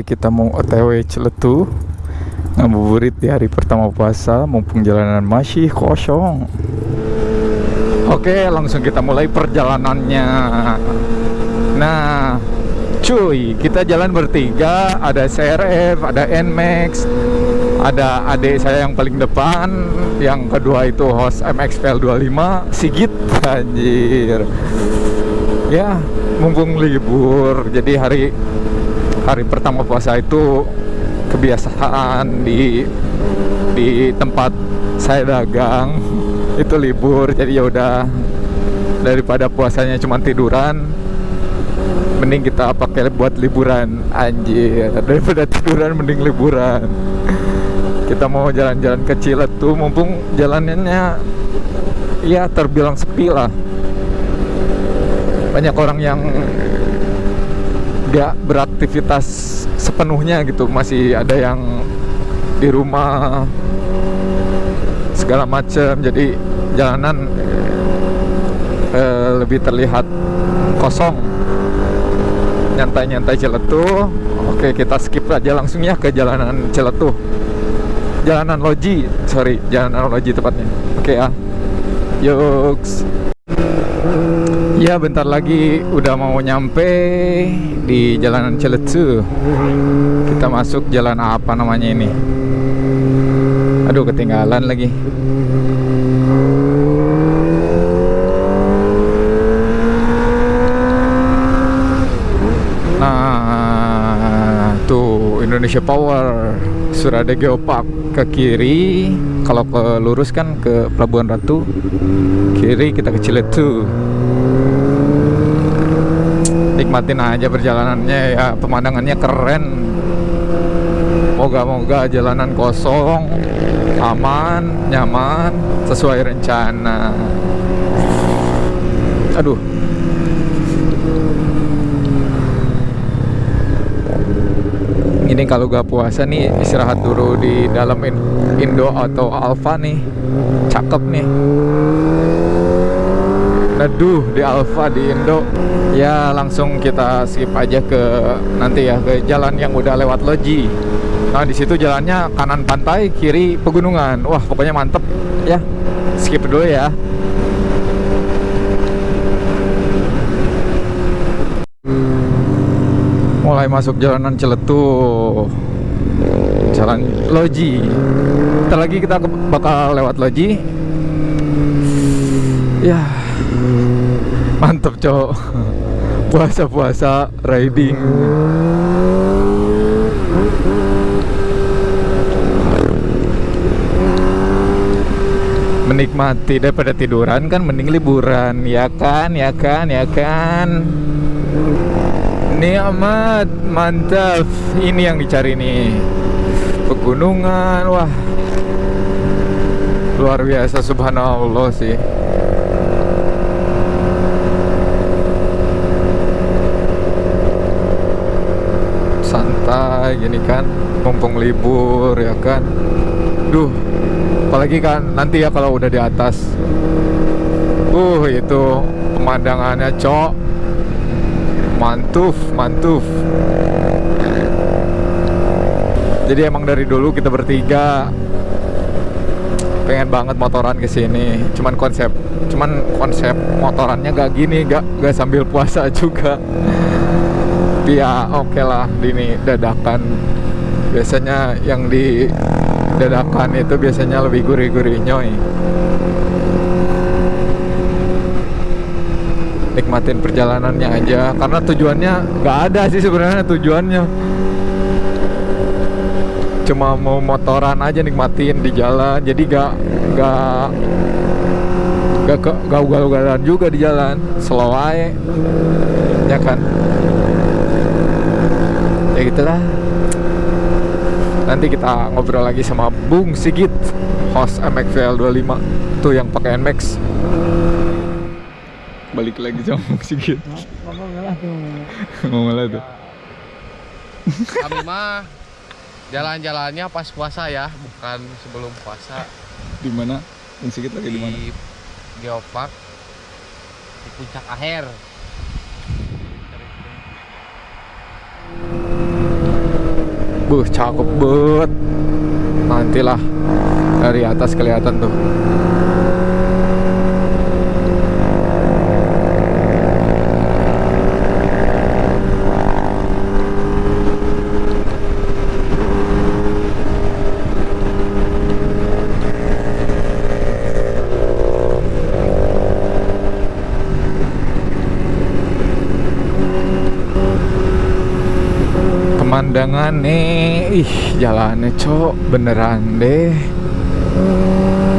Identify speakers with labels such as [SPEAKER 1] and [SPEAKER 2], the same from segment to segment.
[SPEAKER 1] Kita mau OTW Ciletu ngabuburit di hari pertama puasa mumpung jalanan masih kosong. Oke, langsung kita mulai perjalanannya. Nah, cuy, kita jalan bertiga, ada CRF, ada Nmax, ada adik saya yang paling depan, yang kedua itu host MXPL 25, Sigit, anjir. Ya, mumpung libur, jadi hari hari pertama puasa itu kebiasaan di di tempat saya dagang. Itu libur jadi ya udah. Daripada puasanya cuma tiduran mending kita pakai buat liburan anjir. Daripada tiduran mending liburan. Kita mau jalan-jalan kecil tuh mumpung jalanannya ya terbilang sepi lah. Banyak orang yang gak beraktivitas sepenuhnya gitu masih ada yang di rumah segala macam jadi jalanan eh, lebih terlihat kosong. Nyantai-nyantai Ciletuh oke kita skip aja langsung ya ke jalanan Ciletuh jalanan Loji sorry jalanan Loji tepatnya. Oke ya. Yuks Ya bentar lagi udah mau nyampe di jalanan Ciletu Kita masuk jalan apa namanya ini? Aduh ketinggalan lagi. Nah tuh Indonesia Power Surade Geopark ke kiri. Kalau ke lurus kan ke Pelabuhan Ratu Kiri kita ke Ciletu nikmatin aja perjalanannya ya. Pemandangannya keren. Moga-moga jalanan kosong aman nyaman sesuai rencana. Aduh. Ini kalau gak puasa nih istirahat dulu di dalam Indo atau Alfa nih. Cakep nih Aduh di Alfa di Indo. Ya langsung kita skip aja ke nanti ya ke jalan yang udah lewat Loji nah di situ jalannya kanan pantai kiri pegunungan. Wah pokoknya mantep. Ya skip dulu ya. Mulai masuk jalanan Celetuh. Jalan Loji Ntar lagi kita bakal lewat Loji ya mantep cowok. Puasa-puasa riding. Menikmati daripada tiduran kan mending liburan. Ya kan ya kan ya kan. Nikmat mantap. Ini yang dicari nih. Pegunungan wah. Luar biasa subhanallah sih santai gini kan mumpung libur ya kan. Duh apalagi kan nanti ya kalau udah di atas. Uh itu pemandangannya cok. Mantuf mantuf. Jadi emang dari dulu kita bertiga pengen banget motoran ke sini. Cuman konsep cuman konsep motorannya gak gini gak gak sambil puasa juga ya oke okay lah ini dadakan. Biasanya yang di dadakan itu biasanya lebih gurih-gurih nyoy. Nikmatin perjalanannya aja karena tujuannya nggak ada sih sebenarnya tujuannya. Cuma mau motoran aja nikmatin di jalan jadi gak gak gak gak gaul-gaulan juga di jalan. Slow aja ya kan ya gitulah nanti kita ngobrol lagi sama Bung Sigit host MXVL 25 tuh yang pakai NMAX balik lagi sama Bung Sigit.
[SPEAKER 2] Ngomong lah tuh.
[SPEAKER 1] Ngomong lah tuh.
[SPEAKER 3] Kami mah jalan-jalannya pas puasa ya bukan sebelum puasa.
[SPEAKER 1] Di mana? Bung Sigit lagi di mana?
[SPEAKER 3] Di Geopark di puncak akhir
[SPEAKER 1] Buh, cakep banget. Nantilah dari atas kelihatan tuh. Pemandangan nih ih jalannya cok beneran deh.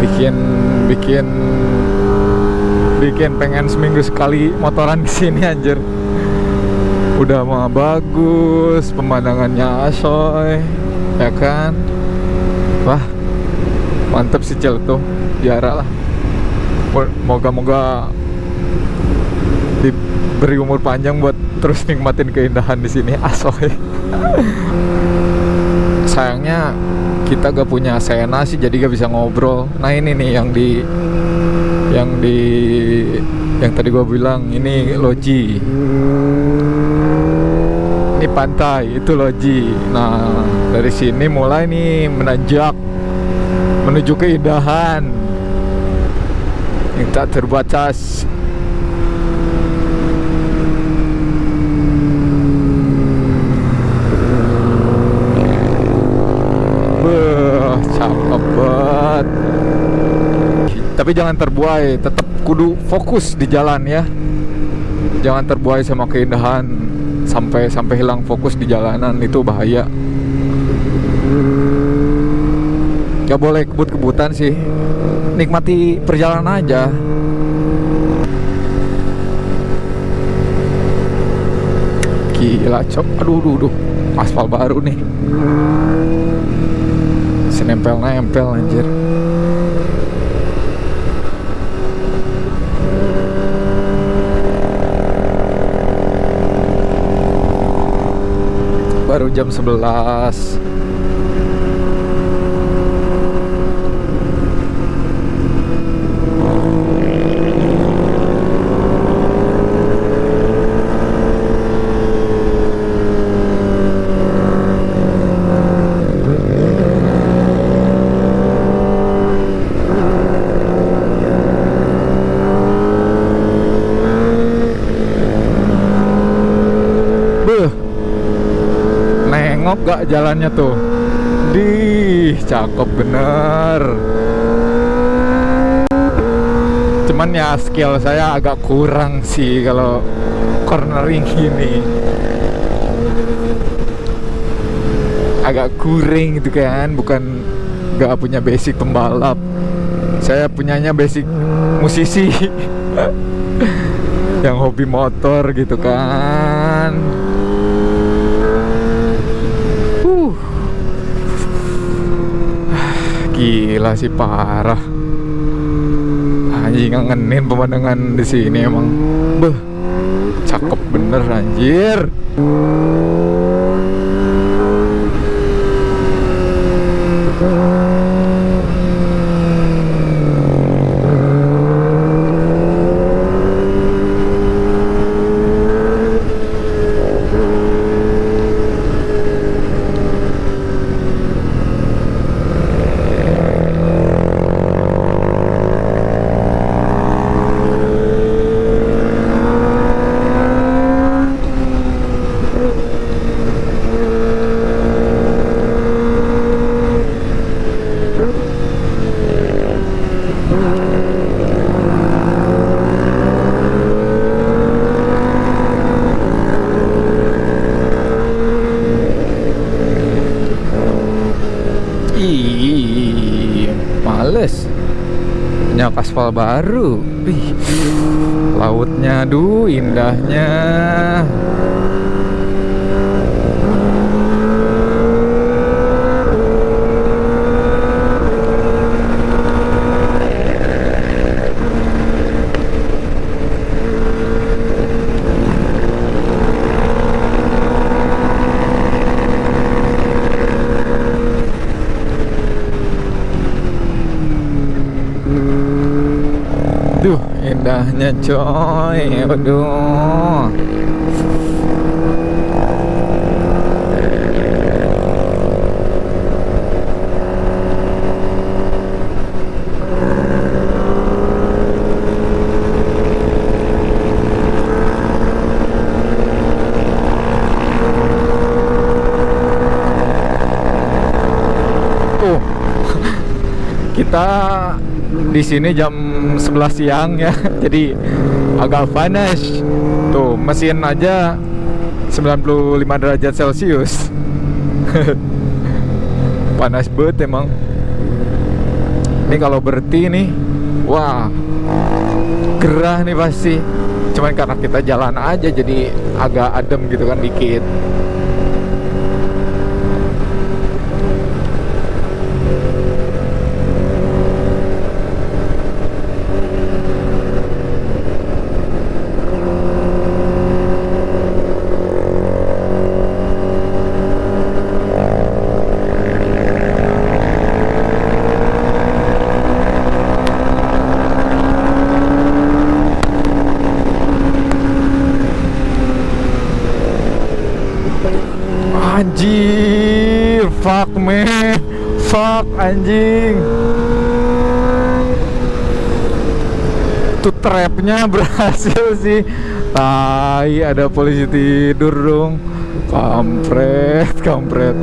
[SPEAKER 1] Bikin bikin bikin pengen seminggu sekali motoran di sini anjir. Udah mah bagus pemandangannya asoy ya kan? Wah mantep sih cel tuh. Diarah lah. Moga-moga diberi umur panjang buat terus nikmatin keindahan di sini asoy sayangnya kita gak punya Sena sih jadi gak bisa ngobrol. Nah ini nih yang di yang di yang tadi gua bilang ini loji. Ini pantai itu loji. Nah dari sini mulai nih menanjak menuju keindahan. Yang tak terbatas Beuh, cakep banget. Tapi jangan terbuai, tetap kudu fokus di jalan ya. Jangan terbuai sama keindahan sampai sampai hilang fokus di jalanan itu bahaya. Gak boleh kebut-kebutan sih. Nikmati perjalanan aja. Gila, cok. Aduh, aduh, aduh. Aspal baru nih. Nempel-nempel anjir. Baru jam 11. Beuh. Nengok gak jalannya tuh? Dih, cakep bener. Cuman ya skill saya agak kurang sih kalau cornering gini. Agak kuring gitu kan, bukan gak punya basic pembalap. Saya punyanya basic musisi. yang hobi motor gitu kan. Uh. Gila sih parah. Anjing ngangenin pemandangan di sini emang. Beh. Cakep bener anjir. Ih, males. Punya aspal baru. Ih, lautnya, aduh, indahnya. indahnya coy. Aduh. Kita di sini jam 11 siang ya. Jadi agak panas. Tuh, mesin aja 95 derajat Celcius. panas banget emang. Ini kalau berhenti nih, wah gerah nih pasti. Cuman karena kita jalan aja jadi agak adem gitu kan dikit. Anjir, fuck man, fuck anjing. Tuh trapnya berhasil sih. Tai, ada polisi tidur dong. Kampret, kampret.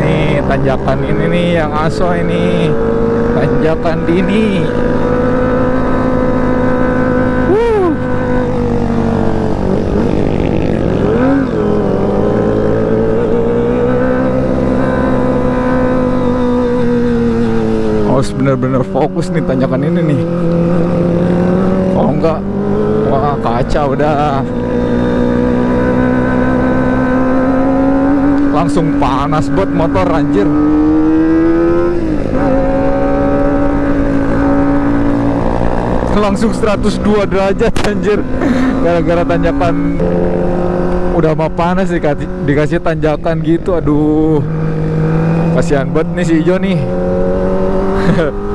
[SPEAKER 1] Nih tanjakan ini nih yang aso ini. Tanjakan dini. Harus bener-bener fokus nih tanjakan ini nih. Kalau enggak wah kacau dah langsung panas buat motor anjir. Langsung 102 derajat anjir. Gara-gara tanjakan udah mau panas dikasih, dikasih tanjakan gitu aduh. Kasihan banget nih si Ijo nih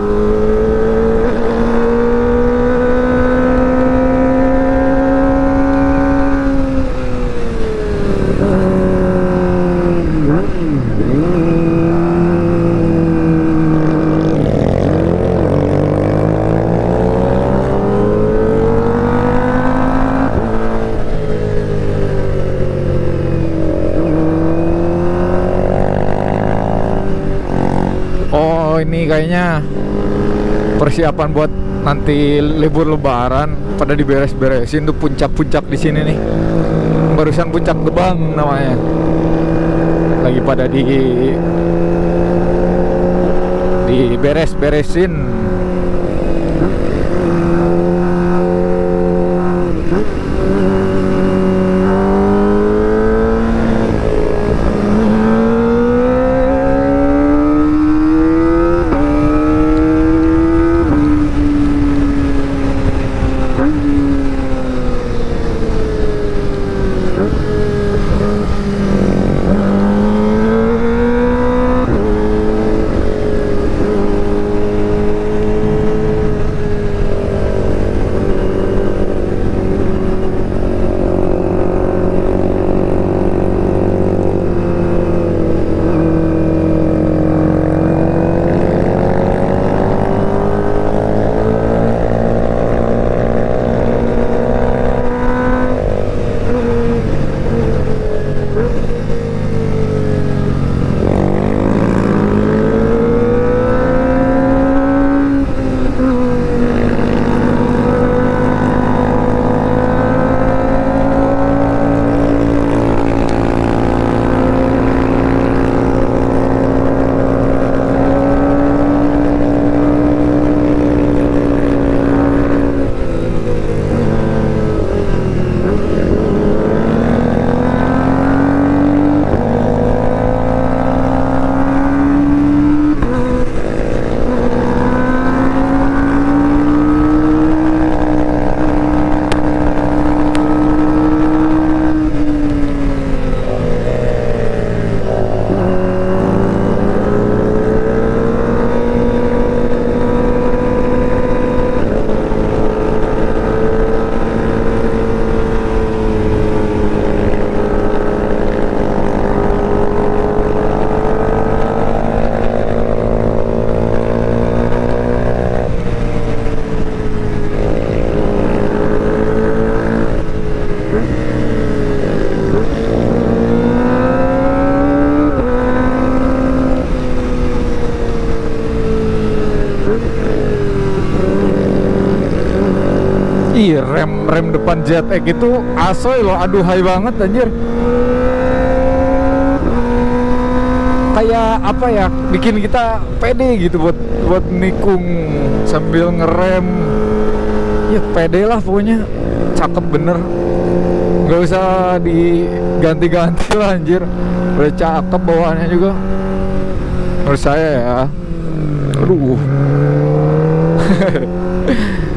[SPEAKER 1] Oh ini kayaknya persiapan buat nanti libur lebaran pada diberes-beresin tuh puncak-puncak di sini nih. Barusan puncak gebang namanya. Lagi pada di diberes-beresin. Rem depan ZX itu asoy loh aduhai banget anjir. Kayak apa ya bikin kita pede gitu buat buat nikung sambil ngerem. Ya pede lah pokoknya. Cakep bener. Nggak usah diganti-ganti lah anjir. Udah cakep bawaannya juga. Menurut saya ya. Aduh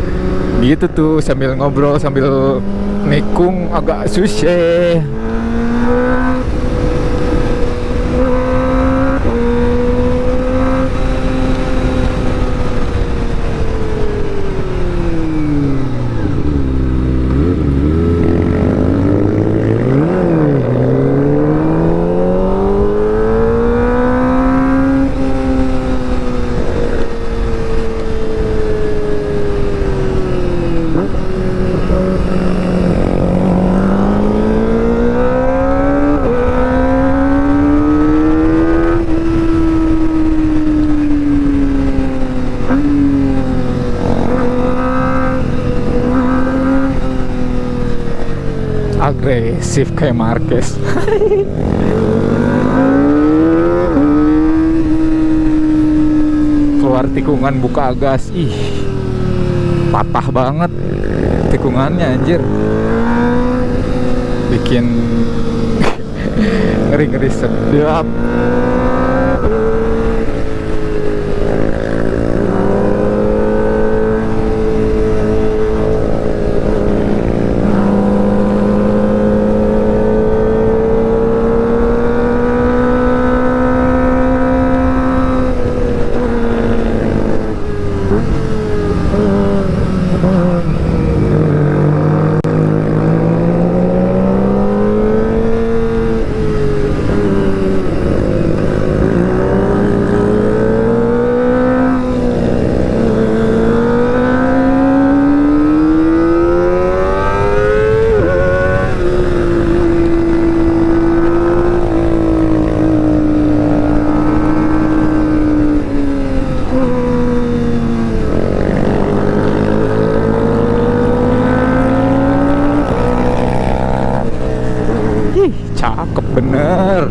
[SPEAKER 1] gitu tuh sambil ngobrol sambil nikung agak susah agresif kayak Marquez. Keluar tikungan buka gas. Ih patah banget tikungannya anjir. Bikin ngeri-ngeri sedap Ih, cakep bener.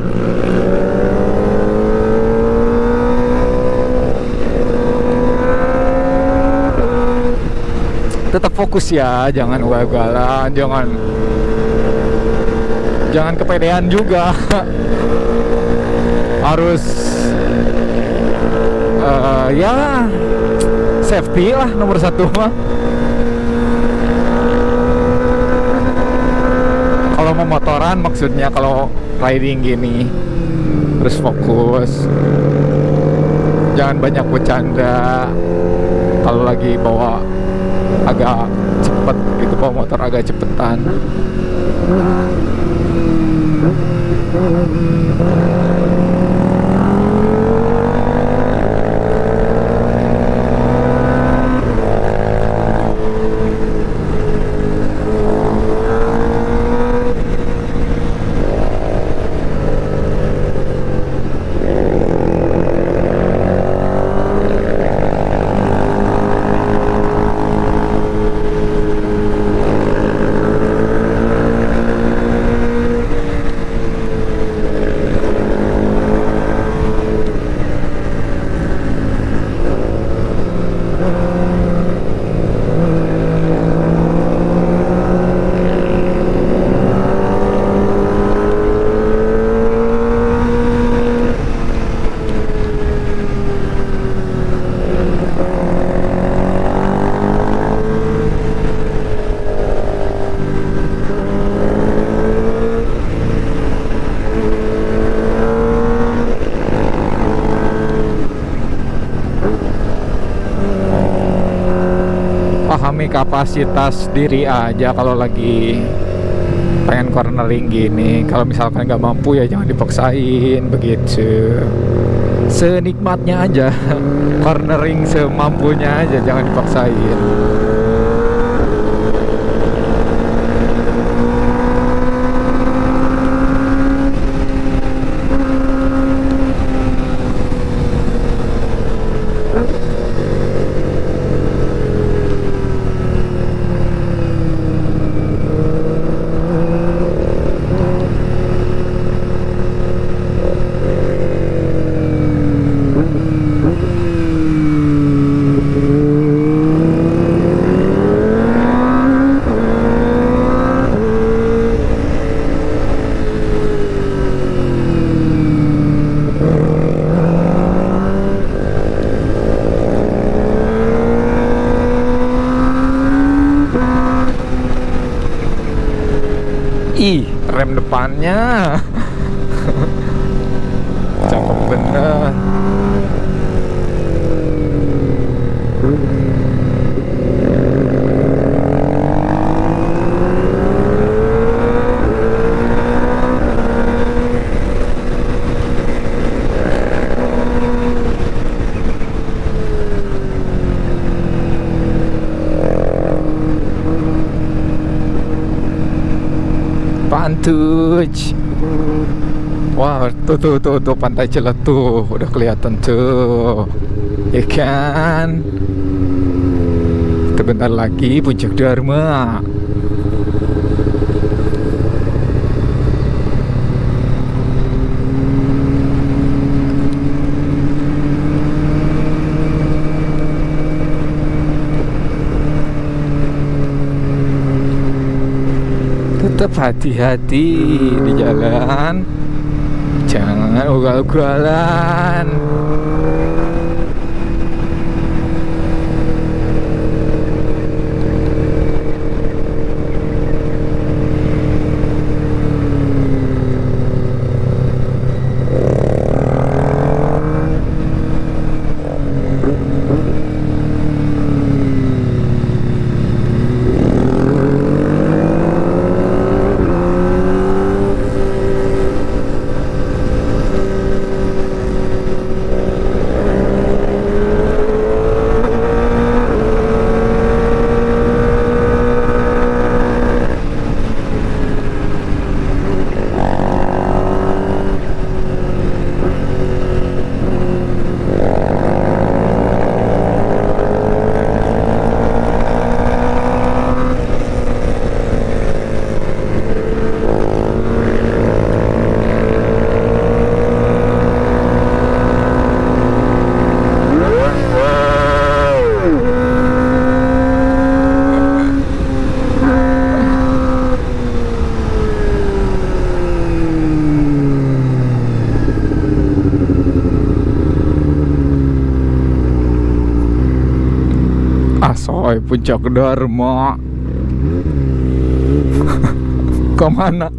[SPEAKER 1] Tetap fokus ya, jangan ugal-ugalan, jangan jangan kepedean juga. Harus eh, ya safety lah nomor satu mah. kalau mau motoran maksudnya kalau riding gini terus fokus jangan banyak bercanda kalau lagi bawa agak cepet gitu bawa motor agak cepetan kapasitas diri aja kalau lagi pengen cornering gini. Kalau misalkan nggak mampu ya jangan dipaksain begitu. Senikmatnya aja. Cornering semampunya aja jangan dipaksain depannya. Cakep bener Pantuj Wah tuh tuh tuh tuh pantai Celetuh udah kelihatan tuh Ikan. Sebentar lagi puncak Dharma tetap hati-hati di jalan. Jangan ugal-ugalan Asoy puncak Dharma
[SPEAKER 3] Ke mana?